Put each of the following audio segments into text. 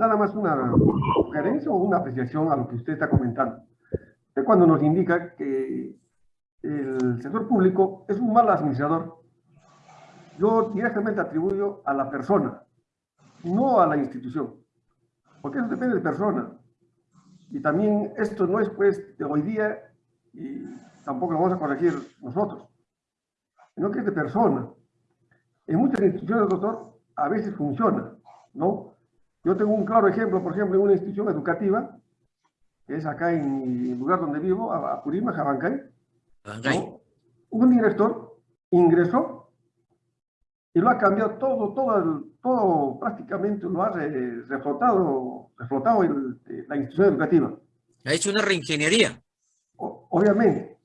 nada más una sugerencia o una apreciación a lo que usted está comentando. Usted cuando nos indica que el sector público es un mal administrador, yo directamente atribuyo a la persona, no a la institución, porque eso depende de persona. Y también esto no es pues de hoy día y tampoco lo vamos a corregir nosotros, sino que es de persona. En muchas instituciones, doctor, a veces funciona, ¿no? Yo tengo un claro ejemplo, por ejemplo, en una institución educativa, que es acá en el lugar donde vivo, a Purima, Jabancay, ¿no? un director ingresó y lo ha cambiado todo, todo, todo prácticamente lo ha reflotado, reflotado la institución educativa. Ha hecho una reingeniería. obviamente,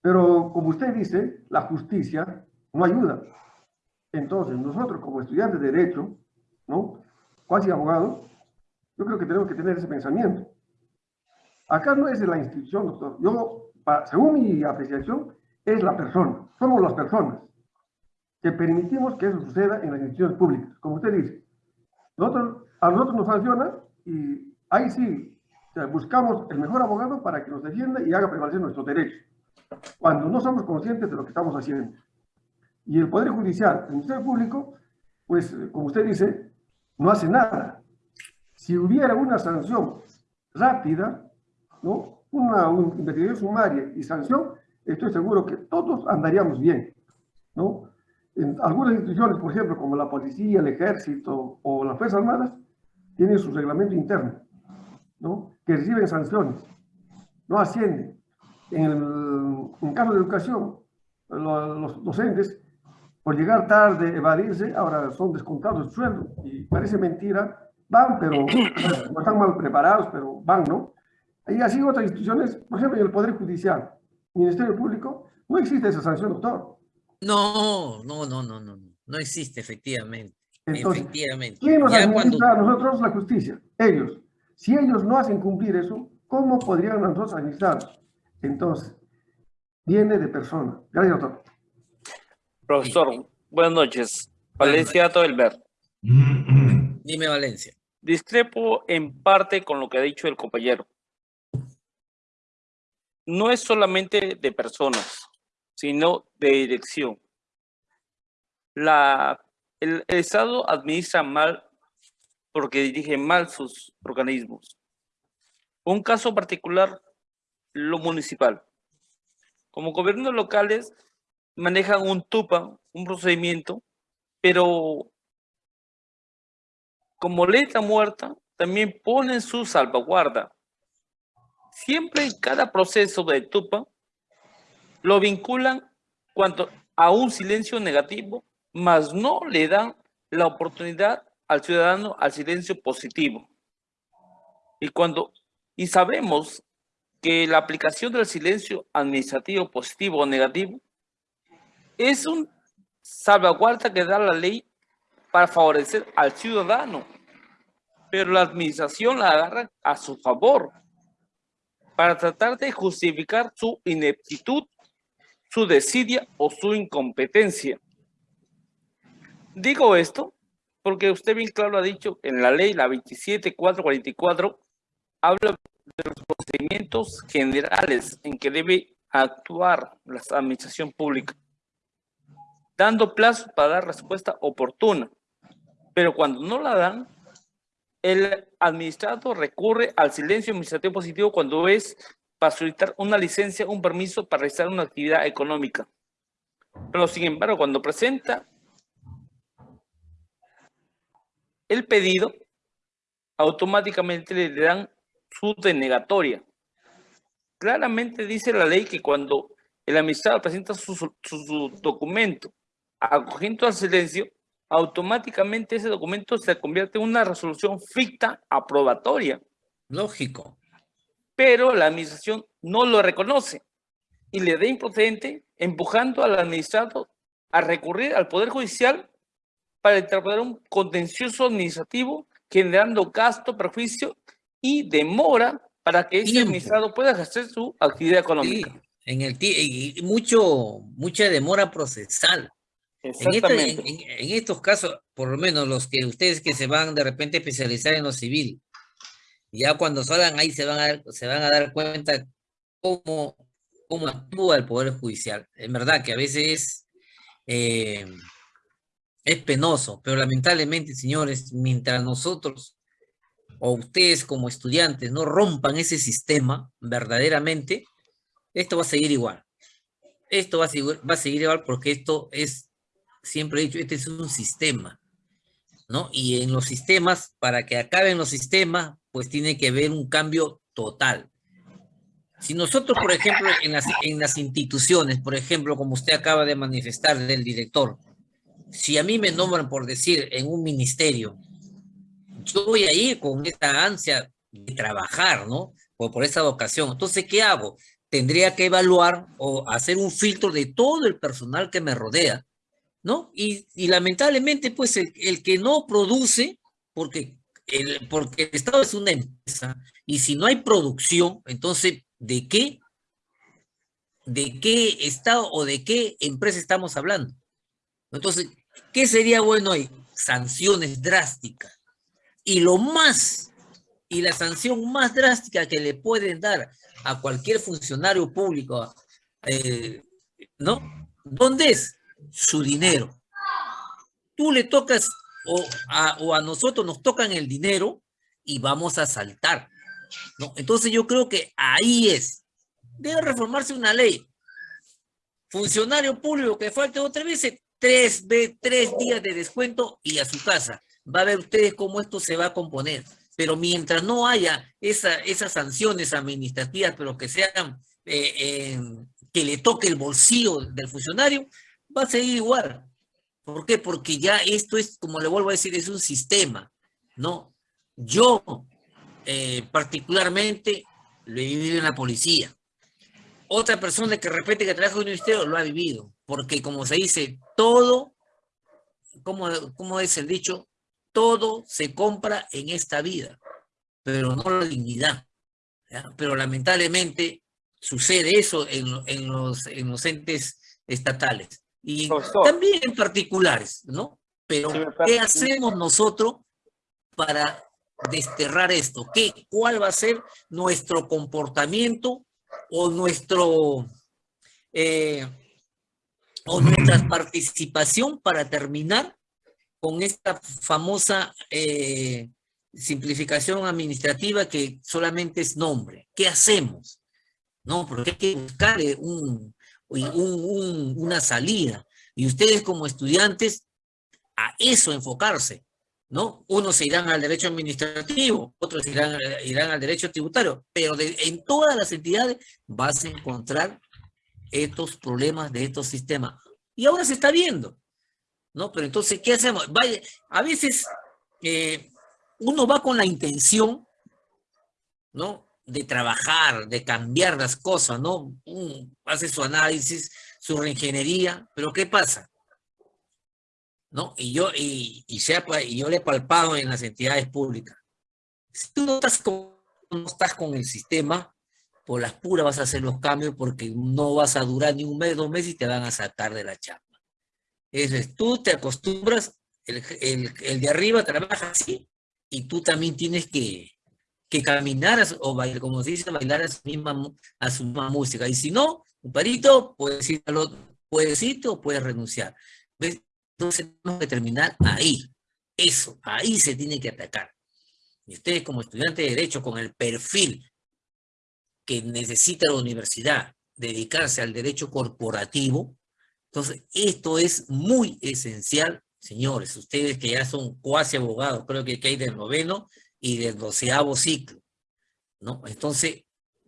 pero como usted dice, la justicia no ayuda. Entonces, nosotros como estudiantes de Derecho, ¿no? Cuasi abogados, yo creo que tenemos que tener ese pensamiento. Acá no es de la institución, doctor. Yo, según mi apreciación, es la persona. Somos las personas que permitimos que eso suceda en las instituciones públicas, como usted dice. Nosotros, a nosotros nos sanciona y ahí sí buscamos el mejor abogado para que nos defienda y haga prevalecer nuestros derechos, cuando no somos conscientes de lo que estamos haciendo. Y el Poder Judicial, el Ministerio Público, pues, como usted dice, no hace nada. Si hubiera una sanción rápida, ¿no? una, investigación sumaria y sanción, estoy seguro que todos andaríamos bien. ¿no? En algunas instituciones, por ejemplo, como la policía, el ejército o las Fuerzas Armadas, tienen su reglamento interno, ¿no? que reciben sanciones, no ascienden. En el en caso de educación, los docentes, por llegar tarde, evadirse, ahora son descontados el sueldo. Y parece mentira, van, pero no están mal preparados, pero van, ¿no? Y así otras instituciones, por ejemplo, en el Poder Judicial, Ministerio Público, no existe esa sanción, doctor. No, no, no, no, no, no existe, efectivamente. efectivamente. ¿Quién nos administra a nosotros la justicia? Ellos. Si ellos no hacen cumplir eso, ¿cómo podrían nosotros administrar? Entonces, viene de persona. Gracias, doctor. Profesor, buenas noches. Valencia Toelber. Dime, Valencia. Discrepo en parte con lo que ha dicho el compañero. No es solamente de personas, sino de dirección. La, el, el Estado administra mal porque dirige mal sus organismos. Un caso particular, lo municipal. Como gobiernos locales manejan un TUPA, un procedimiento, pero como letra muerta, también ponen su salvaguarda. Siempre en cada proceso de TUPA lo vinculan cuanto a un silencio negativo, mas no le dan la oportunidad al ciudadano al silencio positivo. Y cuando y sabemos que la aplicación del silencio administrativo positivo o negativo es un salvaguarda que da la ley para favorecer al ciudadano, pero la administración la agarra a su favor para tratar de justificar su ineptitud, su desidia o su incompetencia. Digo esto porque usted bien claro ha dicho en la ley, la 27444, habla de los procedimientos generales en que debe actuar la administración pública, dando plazo para dar respuesta oportuna. Pero cuando no la dan, el administrado recurre al silencio administrativo positivo cuando es para solicitar una licencia, un permiso para realizar una actividad económica. Pero sin embargo, cuando presenta el pedido, automáticamente le dan su denegatoria. Claramente dice la ley que cuando el administrador presenta su, documento acogiendo al silencio, automáticamente ese documento se convierte en una resolución ficta aprobatoria. Lógico. Pero la administración no lo reconoce y le da improcedente empujando al administrado a recurrir al Poder Judicial para interpretar un contencioso administrativo generando gasto, perjuicio y demora para que ese administrado pueda ejercer su actividad económica. en el y mucho, mucha demora procesal. En, este, en, en, estos casos, por lo menos los que ustedes que se van de repente a especializar en lo civil, ya cuando salgan ahí se van a dar, se van a dar cuenta cómo, cómo actúa el Poder Judicial. Es verdad que a veces eh, es penoso, pero lamentablemente, señores, mientras nosotros o ustedes como estudiantes no rompan ese sistema verdaderamente, esto va a seguir igual. Esto va a seguir, va a seguir igual porque esto es, siempre he dicho, este es un sistema, ¿no? Y en los sistemas, para que acaben los sistemas, pues tiene que haber un cambio total. Si nosotros, por ejemplo, en las, en las instituciones, por ejemplo, como usted acaba de manifestar del director, si a mí me nombran por decir en un ministerio, yo voy a ir con esta ansia de trabajar, ¿no? O por esa vocación. Entonces, ¿qué hago? Tendría que evaluar o hacer un filtro de todo el personal que me rodea, ¿no? Y, lamentablemente, pues el, el, que no produce, porque el, porque el Estado es una empresa y si no hay producción, entonces, ¿de qué? ¿De qué Estado o de qué empresa estamos hablando? Entonces, ¿qué sería bueno ahí? Sanciones drásticas. Y lo más, y la sanción más drástica que le pueden dar a cualquier funcionario público, eh, ¿no? ¿Dónde es? Su dinero. Tú le tocas o a, nosotros nos tocan el dinero y vamos a saltar. ¿no? Entonces yo creo que ahí es. Debe reformarse una ley. Funcionario público que falte otra vez, tres, tres días de descuento y a su casa. Va a ver ustedes cómo esto se va a componer. Pero mientras no haya esa, esas sanciones administrativas, pero que sean, eh, eh, que le toque el bolsillo del funcionario, va a seguir igual. ¿Por qué? Porque ya esto es, como le vuelvo a decir, es un sistema, ¿no? Yo, eh, particularmente, lo he vivido en la policía. Otra persona que repite que trabaja en un ministerio lo ha vivido, porque como se dice, todo, como, como es el dicho, todo se compra en esta vida, pero no la dignidad. Pero lamentablemente sucede eso en, en, los, en los entes estatales y también en particulares, ¿no? Pero, ¿qué hacemos nosotros para desterrar esto? ¿Qué, ¿Cuál va a ser nuestro comportamiento o nuestro eh, o nuestra participación para terminar con esta famosa eh, simplificación administrativa que solamente es nombre? ¿Qué hacemos? No, porque hay que buscar un, un, una salida. Y ustedes como estudiantes, a eso enfocarse, ¿no? Unos se irán al derecho administrativo, otros irán, irán al derecho tributario, pero en todas las entidades vas a encontrar estos problemas de estos sistemas. Y ahora se está viendo, ¿no? Pero entonces, ¿qué hacemos? A veces eh, uno va con la intención, ¿no? De trabajar, de cambiar las cosas, ¿no? hace su análisis, su reingeniería, pero ¿qué pasa? ¿No? Y yo, y, y, y yo le he palpado en las entidades públicas. Si tú no estás con, no estás con el sistema, por las puras vas a hacer los cambios porque no vas a durar ni un mes, dos meses y te van a sacar de la chamba. Eso es, tú te acostumbras, el, el, el de arriba trabaja así, y tú también tienes que, que caminar o bailar, como se dice, bailar a su misma, música. Y si no, un parito, puedes ir al otro, puedes irte o puedes renunciar. ¿Ves? Entonces tenemos que terminar ahí. Eso, ahí se tiene que atacar. Y ustedes como estudiantes de Derecho, con el perfil que necesita la universidad, dedicarse al derecho corporativo, entonces esto es muy esencial, señores, ustedes que ya son cuasi abogados, creo que hay del noveno, y del doceavo ciclo, ¿no? Entonces,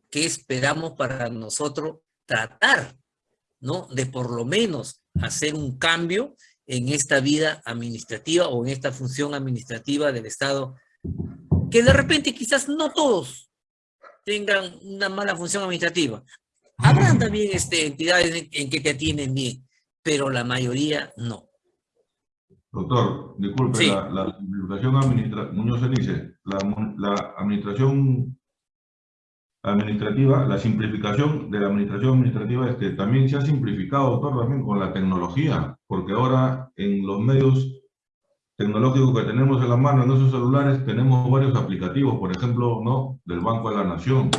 ¿qué esperamos para nosotros tratar, ¿no? De por lo menos hacer un cambio en esta vida administrativa o en esta función administrativa del Estado, que de repente quizás no todos tengan una mala función administrativa. Habrán también este, entidades en que te atienden bien, pero la mayoría no. Doctor, disculpe, la, la simplificación administrativa, Muñoz dice, la, la administración administrativa, la simplificación de la administración administrativa es que también se ha simplificado, doctor, también con la tecnología, porque ahora en los medios tecnológicos que tenemos en la mano, en nuestros celulares, tenemos varios aplicativos, por ejemplo, ¿no? Del Banco de la Nación.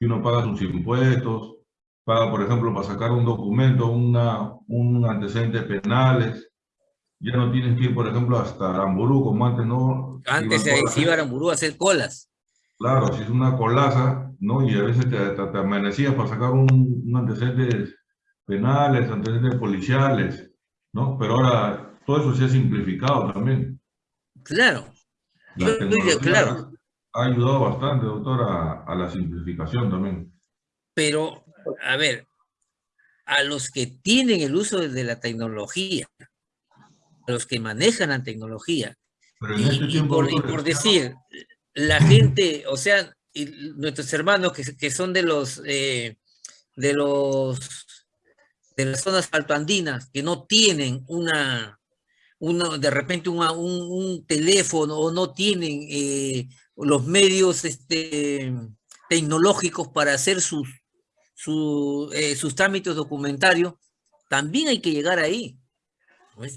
Y uno paga sus impuestos, paga, por ejemplo, para sacar un documento, una, un antecedentes penales, ya no tienes que ir, por ejemplo, hasta Aramburú, como antes, ¿no? Antes se iba a Aramburú a hacer colas. Claro, si es una colaza, ¿no? Y a veces te, te, amanecías para sacar un, un, antecedentes penales, antecedentes policiales, ¿no? Pero ahora todo eso se ha simplificado también. Claro. La tecnología claro. Ha ayudado bastante, doctor, a, a la simplificación también. Pero, a ver, a los que tienen el uso de la tecnología, a los que manejan la tecnología, y, este y, por, y, por, decir, la gente, o sea, nuestros hermanos que, que son de los, eh, de los, de las zonas altoandinas, que no tienen una, una de repente una, un, un, teléfono o no tienen eh, los medios este, tecnológicos para hacer sus, su, eh, sus trámites documentarios, también hay que llegar ahí.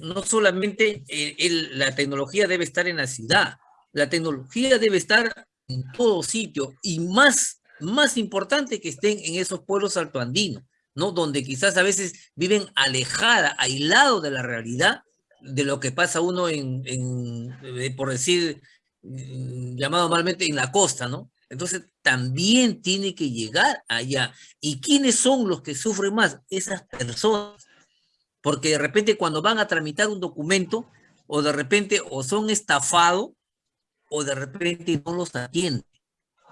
No solamente la tecnología debe estar en la ciudad, la tecnología debe estar en todo sitio y más, más importante que estén en esos pueblos altoandinos, ¿no? Donde quizás a veces viven alejada, aislado de la realidad de lo que pasa uno en eh, por decir, mm, llamado malmente en la costa, ¿no? Entonces también tiene que llegar allá. ¿Y quiénes son los que sufren más? Esas personas. Porque de repente cuando van a tramitar un documento, o de repente o son estafados, o de repente no los atiende.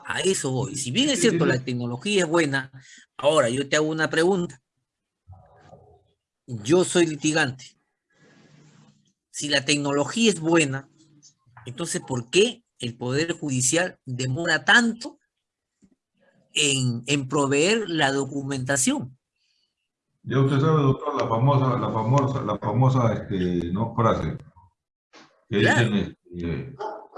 A eso voy. Si bien es cierto, la tecnología es buena, ahora yo te hago una pregunta. Yo soy litigante. Si la tecnología es buena, entonces ¿por qué el Poder Judicial demora tanto en, en proveer la documentación? Ya usted sabe, doctor, la famosa, la famosa, la famosa este, ¿no? frase que dicen, este,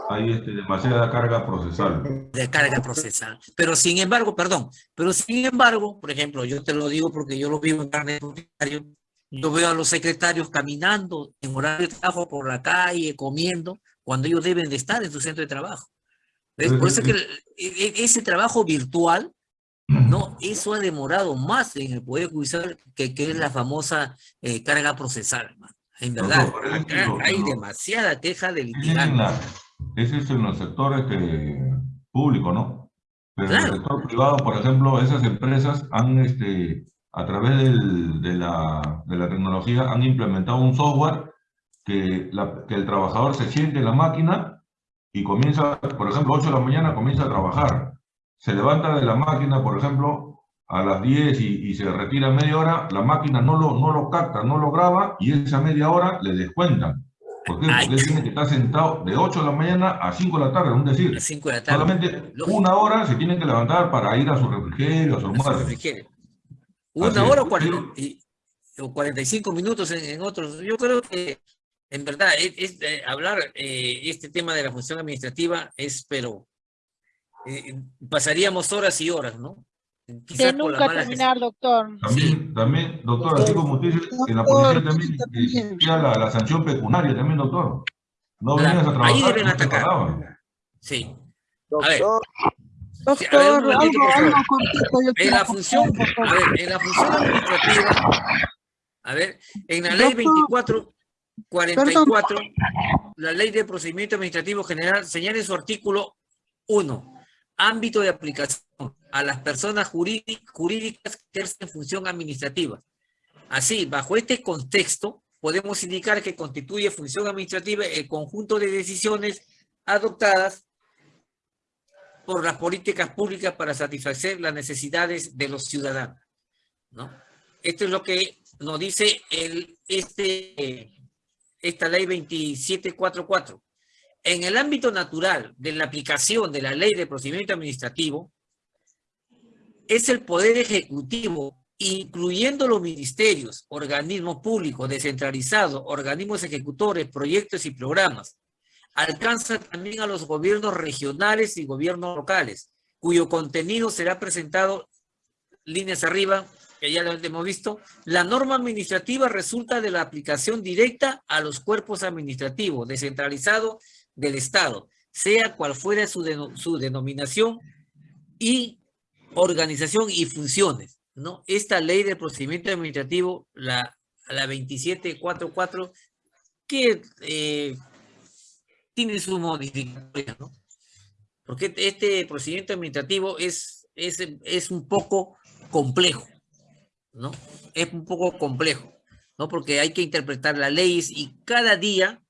hay este, demasiada carga procesal. De carga procesal. Pero sin embargo, perdón, pero sin embargo, por ejemplo, yo te lo digo porque yo lo vivo en carne yo veo a los secretarios caminando en horario de trabajo por la calle, comiendo, cuando ellos deben de estar en su centro de trabajo. ¿Ves? Por eso es que ese trabajo virtual, no, eso ha demorado más en el Poder Judicial que, que es la famosa eh, carga procesal. Man. En verdad, no, no, acá no, hay demasiada queja de litigante. Ese es en los sectores que, públicos, ¿no? Pero claro. en el sector privado, por ejemplo, esas empresas han, este, a través del, de, la, de, la, tecnología, han implementado un software que, la, que el trabajador se siente en la máquina y comienza, por ejemplo, 8 de la mañana comienza a trabajar. Se levanta de la máquina, por ejemplo, a las 10 y, y, se retira media hora, la máquina no lo, no lo capta, no lo graba y esa media hora le descuentan. ¿Por qué? Porque él tiene que estar sentado de 8 de la mañana a 5 de la tarde, es decir. A 5 de la tarde. Solamente una hora se tiene que levantar para ir a su refrigerio, a su almuerzo. Una Así hora o, 40, y, o 45 minutos en, en, otros. Yo creo que, en verdad, es, es eh, hablar eh, este tema de la función administrativa es, pero eh, pasaríamos horas y horas, ¿no? Quizás de nunca terminar, que... doctor. También, sí. también, doctor, así como usted dice, en la policía también existía la, la, sanción pecuniaria también, doctor. No claro. venías a trabajar. Ahí deben atacar. Sí. Doctor. A ver. Doctor, a ver, un momentito, algo, por favor. algo cortito, en la función, a ver, en la función administrativa, a ver, en la ley 24, 44, Perdón. la ley de procedimiento administrativo general señala en su artículo 1, ámbito de aplicación a las personas jurídicas que ejercen función administrativa. Así, bajo este contexto, podemos indicar que constituye función administrativa el conjunto de decisiones adoptadas por las políticas públicas para satisfacer las necesidades de los ciudadanos. ¿no? Esto es lo que nos dice el, este, esta ley 2744. En el ámbito natural de la aplicación de la ley de procedimiento administrativo, es el Poder Ejecutivo, incluyendo los ministerios, organismos públicos, descentralizados, organismos ejecutores, proyectos y programas. Alcanza también a los gobiernos regionales y gobiernos locales, cuyo contenido será presentado líneas arriba, que ya lo hemos visto, la norma administrativa resulta de la aplicación directa a los cuerpos administrativos descentralizados del Estado, sea cual fuera su, su denominación y organización y funciones. ¿no? Esta ley de procedimiento administrativo, la, la 2744, que eh, tiene su modificación, ¿no? Porque este procedimiento administrativo es, es, es un poco complejo, ¿no? Es un poco complejo, ¿no? Porque hay que interpretar las leyes y cada día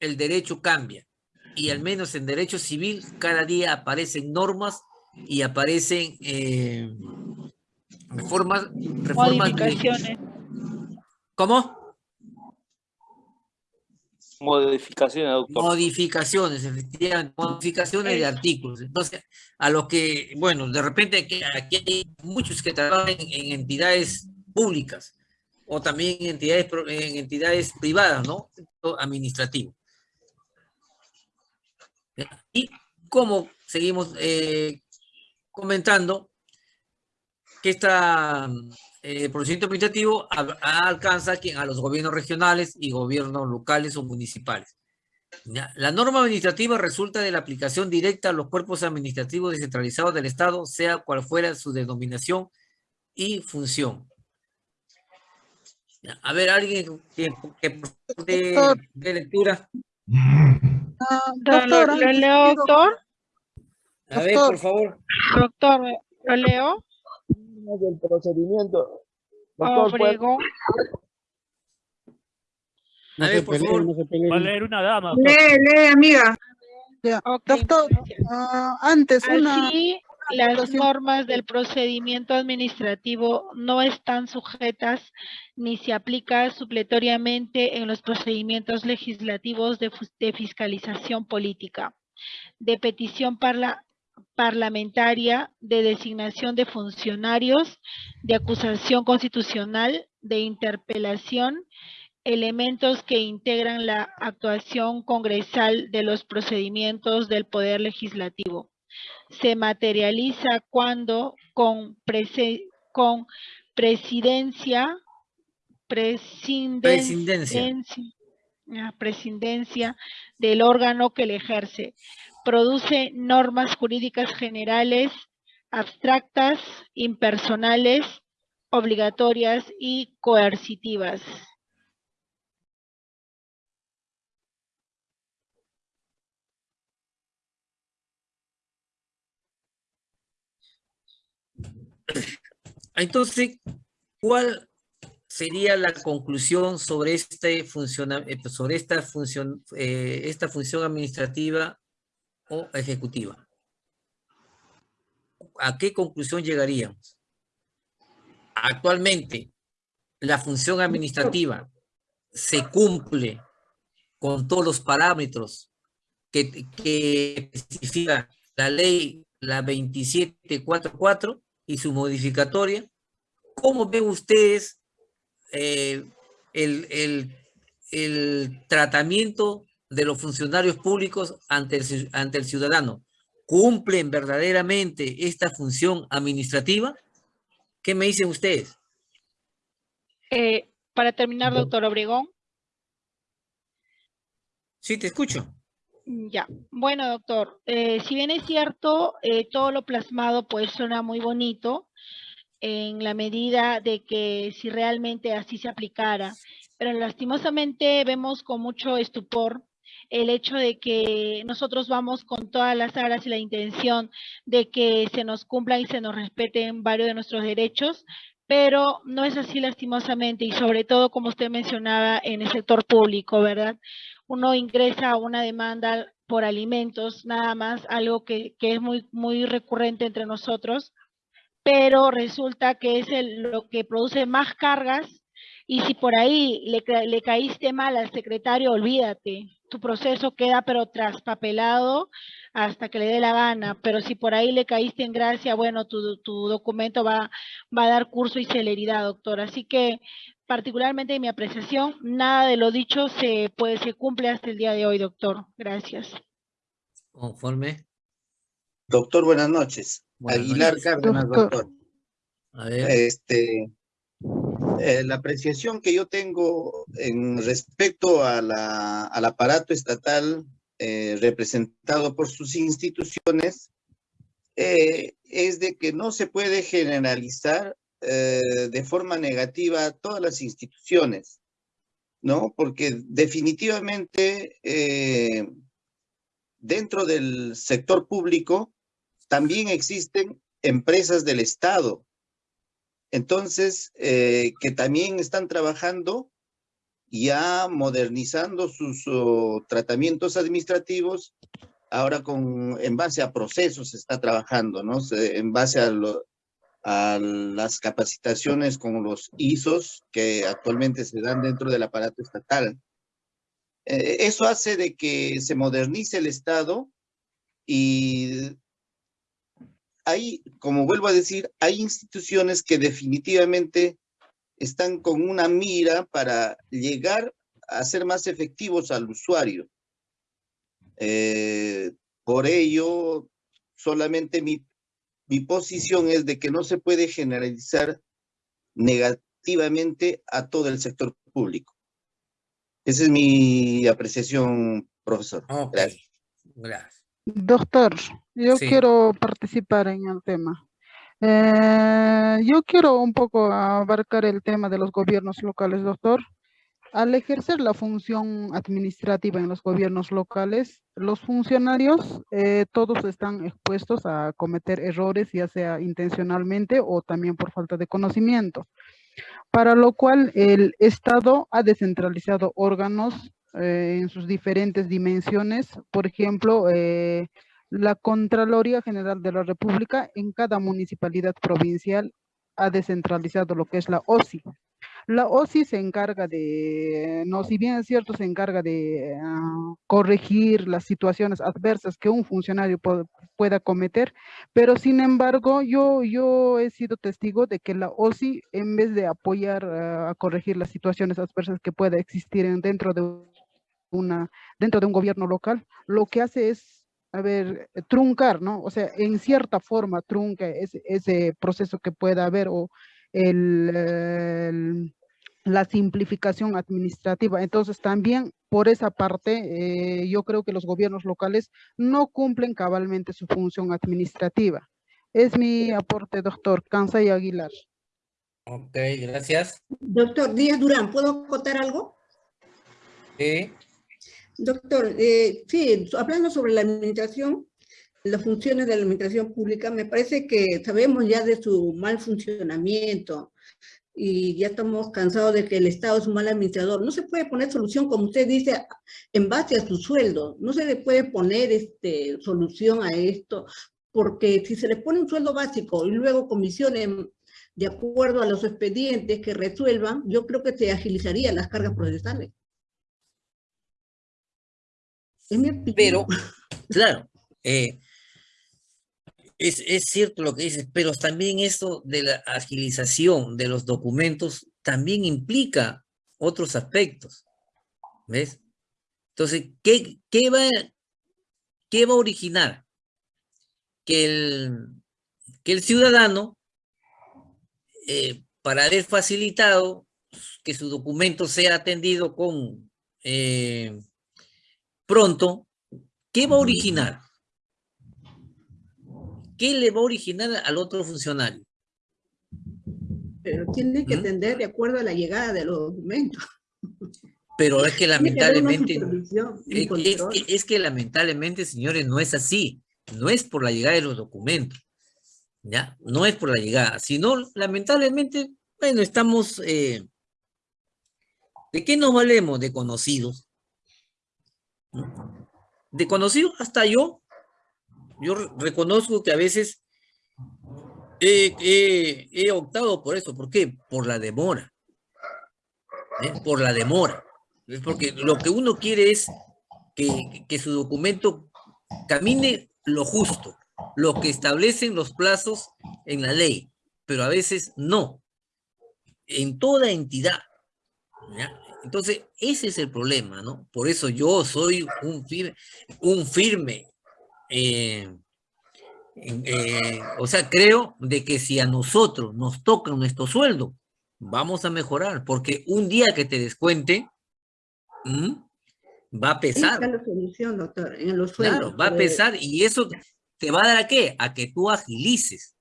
el derecho cambia. Y al menos en derecho civil cada día aparecen normas y aparecen eh, reformas, reformas. Modificaciones. ¿Cómo? Modificaciones, doctor. Modificaciones, efectivamente, modificaciones de artículos. Entonces, a los que, bueno, de repente aquí, aquí hay muchos que trabajan en, entidades públicas o también en entidades, en entidades privadas, ¿no? Administrativo. Y como seguimos eh, comentando, que esta eh, procedimiento administrativo alcanza a los gobiernos regionales y gobiernos locales o municipales. La norma administrativa resulta de la aplicación directa a los cuerpos administrativos descentralizados del Estado, sea cual fuera su denominación y función. A ver, alguien que, que de, de, lectura. Doctor, ¿lo leo, doctor? A ver, por favor. Doctor, ¿lo leo? del procedimiento. Doctor, Obregón. A ver, por favor. Va a leer una dama. Lee, lee, amiga. Okay. Doctor, uh, antes una... Las normas del procedimiento administrativo no están sujetas ni se aplica supletoriamente en los procedimientos legislativos de, de fiscalización política, de petición parla, parlamentaria, de designación de funcionarios, de acusación constitucional, de interpelación, elementos que integran la actuación congresal de los procedimientos del Poder Legislativo. Se materializa cuando con, con presidencia, presidencia, presidencia del órgano que le ejerce, produce normas jurídicas generales, abstractas, impersonales, obligatorias y coercitivas. Entonces, ¿cuál sería la conclusión sobre este eh, sobre esta función, eh, esta función administrativa o ejecutiva? ¿A qué conclusión llegaríamos? Actualmente, la función administrativa se cumple con todos los parámetros que, que especifica la ley, la 2744, y su modificatoria. ¿Cómo ven ustedes eh, el, tratamiento de los funcionarios públicos ante el, ante el ciudadano? ¿Cumplen verdaderamente esta función administrativa? ¿Qué me dicen ustedes? Eh, para terminar, doctor Obregón. Sí, te escucho. Mm, ya, bueno doctor, eh, si bien es cierto, eh, todo lo plasmado pues suena muy bonito en la medida de que si realmente así se aplicara, pero lastimosamente vemos con mucho estupor el hecho de que nosotros vamos con todas las aras y la intención de que se nos cumplan y se nos respeten varios de nuestros derechos, pero no es así lastimosamente y sobre todo como usted mencionaba en el sector público, ¿verdad? uno ingresa a una demanda por alimentos, nada más, algo que, es muy, muy recurrente entre nosotros, pero resulta que es lo que produce más cargas y si por ahí le, le caíste mal al secretario, olvídate, tu proceso queda pero traspapelado hasta que le dé la gana, pero si por ahí le caíste en gracia, bueno, tu, tu documento va, va a dar curso y celeridad, doctor. Así que particularmente en mi apreciación, nada de lo dicho se, puede, se cumple hasta el día de hoy, doctor. Gracias. Conforme. Doctor, buenas noches. Buenas Aguilar noches. Cárdenas, Doctor. doctor. A ver, Este, eh, la apreciación que yo tengo en respecto a la, al aparato estatal eh, representado por sus instituciones eh, es de que no se puede generalizar eh, de forma negativa a todas las instituciones, ¿no? Porque definitivamente dentro del sector público también existen empresas del Estado. Entonces, que también están trabajando ya modernizando sus oh, tratamientos administrativos. Ahora con, en base a procesos está trabajando, ¿no? En base a las capacitaciones con los ISOs que actualmente se dan dentro del aparato estatal. Eh, eso hace de que se modernice el Estado y hay, como vuelvo a decir, hay instituciones que definitivamente están con una mira para llegar a ser más efectivos al usuario. Eh, por ello, solamente mi, mi posición es de que no se puede generalizar negativamente a todo el sector público. Esa es mi apreciación, profesor. Gracias. gracias. Doctor, yo Sí. quiero participar en el tema. Eh, yo quiero un poco abarcar el tema de los gobiernos locales, doctor. Al ejercer la función administrativa en los gobiernos locales, los funcionarios eh, todos están expuestos a cometer errores, ya sea intencionalmente o también por falta de conocimiento, para lo cual el Estado ha descentralizado órganos eh, en sus diferentes dimensiones. Por ejemplo, eh, la Contraloría General de la República en cada municipalidad provincial ha descentralizado lo que es la OSI. La OSI se encarga de, no, si bien es cierto, se encarga de ah, corregir las situaciones adversas que un funcionario pueda cometer, pero sin embargo, yo, yo he sido testigo de que la OSI, en vez de apoyar ah, a corregir las situaciones adversas que pueda existir en- dentro de una, dentro de un gobierno local, lo que hace es, a ver, truncar, ¿no? O sea, en cierta forma trunca ese, ese proceso que pueda haber o el, el- la simplificación administrativa. Entonces, también por esa parte, eh, yo creo que los gobiernos locales no cumplen cabalmente su función administrativa. Es mi aporte, doctor Kansay Aguilar. Ok, gracias. Doctor Díaz Durán, ¿puedo acotar algo? Sí, Doctor, eh, sí, hablando sobre la administración, las funciones de la administración pública, me parece que sabemos ya de su mal funcionamiento y ya estamos cansados de que el Estado es un mal administrador. No se puede poner solución, como usted dice, en base a su sueldo. No se le puede poner este, solución a esto, porque si se le pone un sueldo básico y luego comisiones de acuerdo a los expedientes que resuelvan, yo creo que se agilizarían las cargas procesales. Es mi opinión. pero, claro, eh, es, es cierto lo que dices, pero también esto de la agilización de los documentos también implica otros aspectos, ¿ves? Entonces, ¿qué, qué va, qué va a originar? Que el, que el ciudadano, eh, para haber facilitado que su documento sea atendido con eh, pronto, ¿qué va a originar? ¿Qué le va a originar al otro funcionario? Pero tiene que ¿Mm? atender de acuerdo a la llegada de los documentos. Pero es que lamentablemente, un es, es control. que, es que lamentablemente, señores, no es así. No es por la llegada de los documentos. ¿Ya? No es por la llegada, sino lamentablemente, bueno, estamos... eh, ¿De qué nos valemos? De conocidos. De conocidos hasta yo. Yo re- reconozco que a veces he optado por eso. ¿Por qué? Por la demora. ¿eh? Por la demora. Es porque lo que uno quiere es que, que su documento camine lo justo, lo que establecen los plazos en la ley, pero a veces no, en toda entidad. ¿ya? Entonces, ese es el problema, ¿no? Por eso yo soy un firme, un firme eh, eh, o sea, creo de que si a nosotros nos toca nuestro sueldo, vamos a mejorar, porque un día que te descuente, va a pesar. la solución, doctor, en los sueldos. Claro, va a pesar y eso te va a dar a qué? A que tú agilices,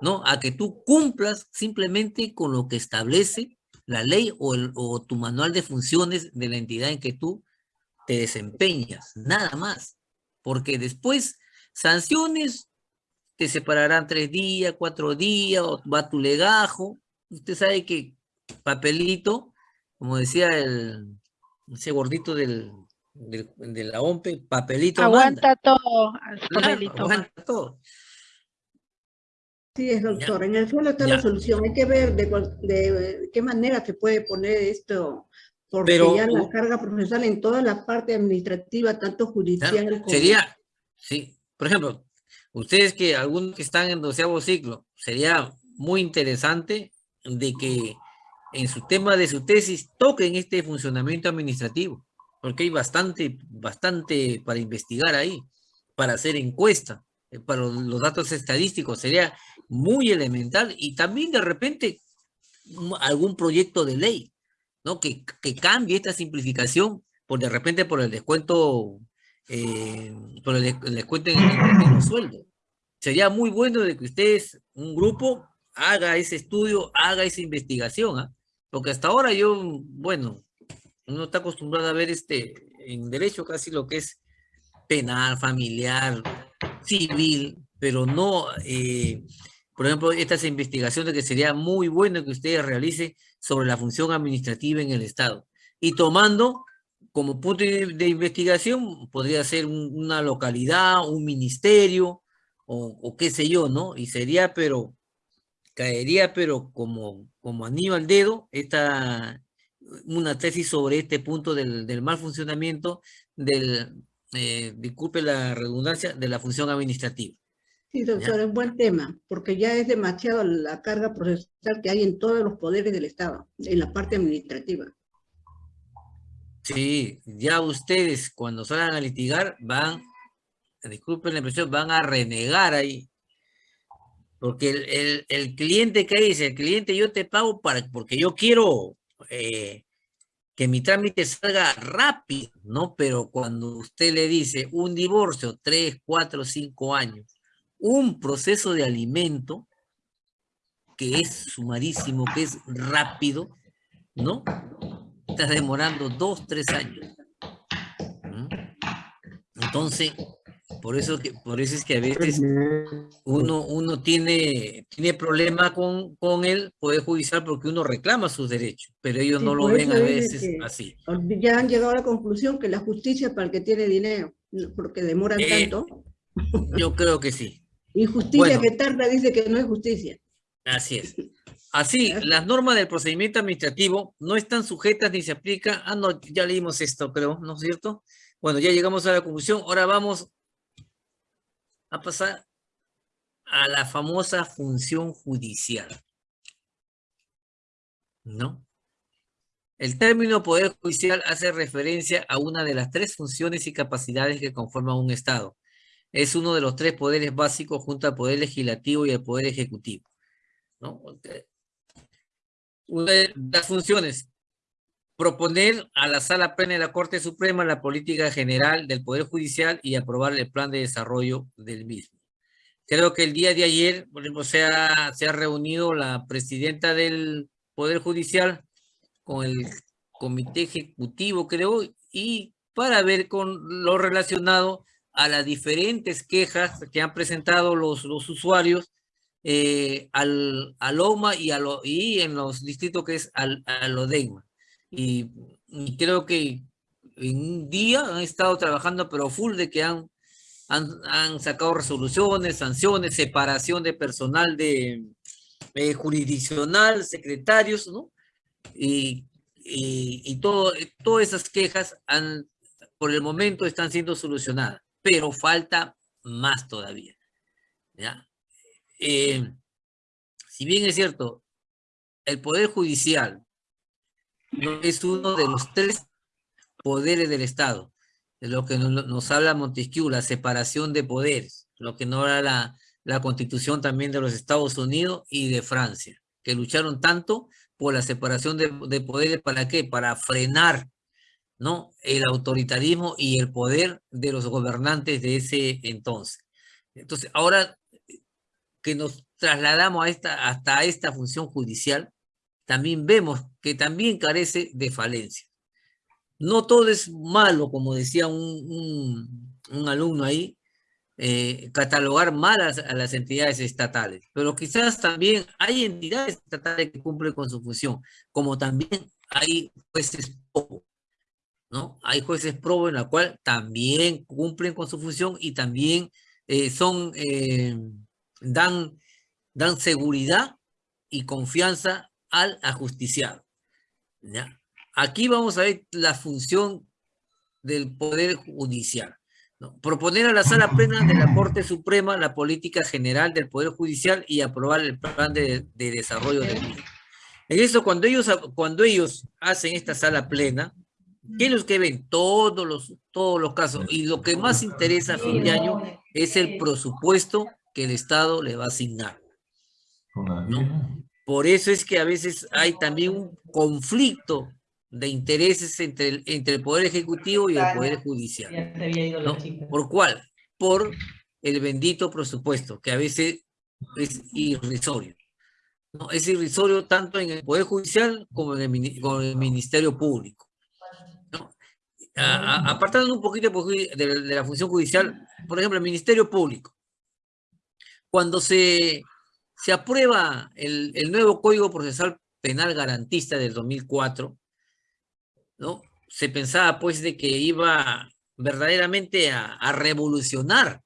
¿no? A que tú cumplas simplemente con lo que establece la ley o, el, o tu manual de funciones de la entidad en que tú te desempeñas, nada más. Porque después, sanciones, te separarán tres días, cuatro días, o va tu legajo. Usted sabe que papelito, como decía el, ese gordito del, de la OMPE, papelito Aguanta todo, papelito. aguanta todo. Sí, es doctor. En el suelo está la solución. Hay que ver de, qué manera se puede poner esto, porque ya la carga profesional en toda la parte administrativa, tanto judicial como... Sería, sí, por ejemplo, ustedes que algunos que están en doceavo ciclo, sería muy interesante de que en su tema de su tesis toquen este funcionamiento administrativo porque hay bastante, bastante para investigar ahí, para hacer encuesta, para los datos estadísticos, sería muy elemental y también de repente algún proyecto de ley, ¿no? Que, que cambie esta simplificación por de repente por el descuento, eh, por el, descuento en, los sueldos. Sería muy bueno de que ustedes, un grupo, haga ese estudio, haga esa investigación, ¿ah? porque hasta ahora yo, bueno, uno está acostumbrado a ver este, en derecho casi lo que es penal, familiar, civil, pero no, eh, por ejemplo, estas investigaciones que sería muy bueno que ustedes realicen sobre la función administrativa en el Estado. Y tomando como punto de, investigación, podría ser una localidad, un ministerio, o, qué sé yo, ¿no? Y sería, pero, caería, pero como, como anillo al dedo, esta, una tesis sobre este punto del, mal funcionamiento del, eh, disculpe la redundancia, de la función administrativa. Sí, doctor, es un buen tema, porque ya es demasiado la carga procesal que hay en todos los poderes del Estado, en la parte administrativa. Sí, ya ustedes cuando salgan a litigar van, disculpen la impresión, van a renegar ahí. Porque el, el cliente que dice, el cliente yo te pago para, porque yo quiero eh, que mi trámite salga rápido, ¿no? Pero cuando usted le dice un divorcio, tres, cuatro, cinco años, un proceso de alimento que es sumarísimo, que es rápido, ¿no? Estás demorando dos, tres años. Entonces, por eso, que, por eso es que a veces uno, uno tiene, tiene problema con, con el Poder Judicial porque uno reclama sus derechos, pero ellos no lo ven a veces así. Ya han llegado a la conclusión que la justicia es para el que tiene dinero, porque demoran eh, tanto. Yo creo que sí. Y justicia que tarda dice que no es justicia. Así es. Así, las normas del procedimiento administrativo no están sujetas ni se aplican. Ah, no, ya leímos esto, creo, ¿no es cierto? Bueno, ya llegamos a la conclusión. Ahora vamos a pasar a la famosa función judicial. ¿No? El término poder judicial hace referencia a una de las tres funciones y capacidades que conforman un Estado. Es uno de los tres poderes básicos junto al poder legislativo y al poder ejecutivo. ¿no? Una de las funciones, proponer a la Sala Plena de la Corte Suprema la política general del Poder Judicial y aprobar el plan de desarrollo del mismo. Creo que el día de ayer, se ha, se ha reunido la presidenta del Poder Judicial con el comité ejecutivo, creo, y para ver con lo relacionado a las diferentes quejas que han presentado los, usuarios eh, al, al OMA y, a lo, en los distritos que es al, al. Y, creo que en un día han estado trabajando, pero full de que han, han, sacado resoluciones, sanciones, separación de personal de eh, jurisdiccional, secretarios, ¿no? Y, y, todo, todas esas quejas han, por el momento están siendo solucionadas, pero falta más todavía. ¿ya? Eh, si bien es cierto, el Poder Judicial es uno de los tres poderes del Estado, de lo que nos, habla Montesquieu, la separación de poderes, lo que no era la, la constitución también de los Estados Unidos y de Francia, que lucharon tanto por la separación de, de poderes, ¿para qué? Para frenar ¿no? el autoritarismo y el poder de los gobernantes de ese entonces. Entonces, ahora que nos trasladamos a esta, hasta esta función judicial, también vemos que también carece de falencia. No todo es malo, como decía un, un, alumno ahí, eh, catalogar malas a las entidades estatales, pero quizás también hay entidades estatales que cumplen con su función, como también hay jueces pro, ¿no? Hay jueces pro en la cual también cumplen con su función y también eh, son, eh, dan, dan seguridad y confianza al ajusticiado. Aquí vamos a ver la función del Poder Judicial. Proponer a la Sala Plena de la Corte Suprema la política general del Poder Judicial y aprobar el plan de, desarrollo del mismo. En eso, cuando ellos, cuando ellos hacen esta Sala Plena, ¿qué es lo que ven? Todos los, todos los casos. Y lo que más interesa a fin de año es el presupuesto que el Estado le va a asignar. Por eso es que a veces hay también un conflicto de intereses entre el, entre el Poder Ejecutivo y el Poder Judicial. ¿Por cuál? Por el bendito presupuesto, que a veces es irrisorio. ¿no? Es irrisorio tanto en el Poder Judicial como en el, Ministerio Público. ¿no? apartando un poquito de, de la función judicial, por ejemplo, el Ministerio Público. Cuando se se aprueba el, nuevo Código Procesal Penal Garantista del 2004, ¿no? Se pensaba pues de que iba verdaderamente a, revolucionar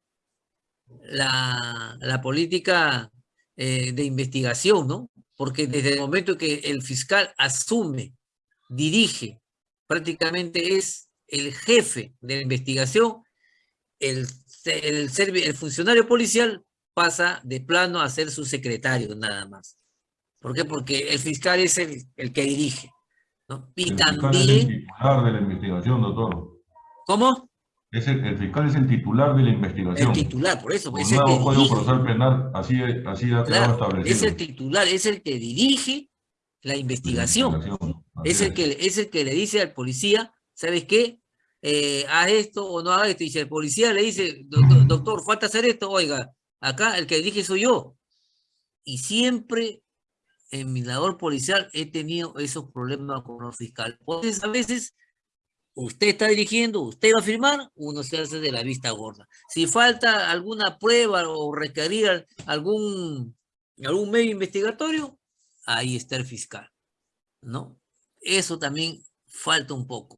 la, política eh, de investigación, ¿no? Porque desde el momento que el fiscal asume, dirige, prácticamente es el jefe de la investigación, el, el, el funcionario policial pasa de plano a ser su secretario nada más. ¿Por qué? Porque el fiscal es el, el que dirige. ¿no? Y el también... Es el titular de la investigación, doctor. ¿Cómo? Es el, el, fiscal es el titular de la investigación. El titular, por eso. Es el nuevo Código Procesal Penal, así, así ha quedado establecido. Es el titular, es el que dirige la investigación. La investigación es, el que, es el que le dice al policía, ¿sabes qué? Eh, haz esto o no haz esto. Y si el policía le dice, doctor, doctor, falta hacer esto, oiga, Acá el que dije soy yo. Y siempre en mi labor policial he tenido esos problemas con los fiscales. Entonces, a veces usted está dirigiendo, usted va a firmar, uno se hace de la vista gorda. Si falta alguna prueba o requerir algún, algún medio investigatorio, ahí está el fiscal, ¿no? Eso también falta un poco.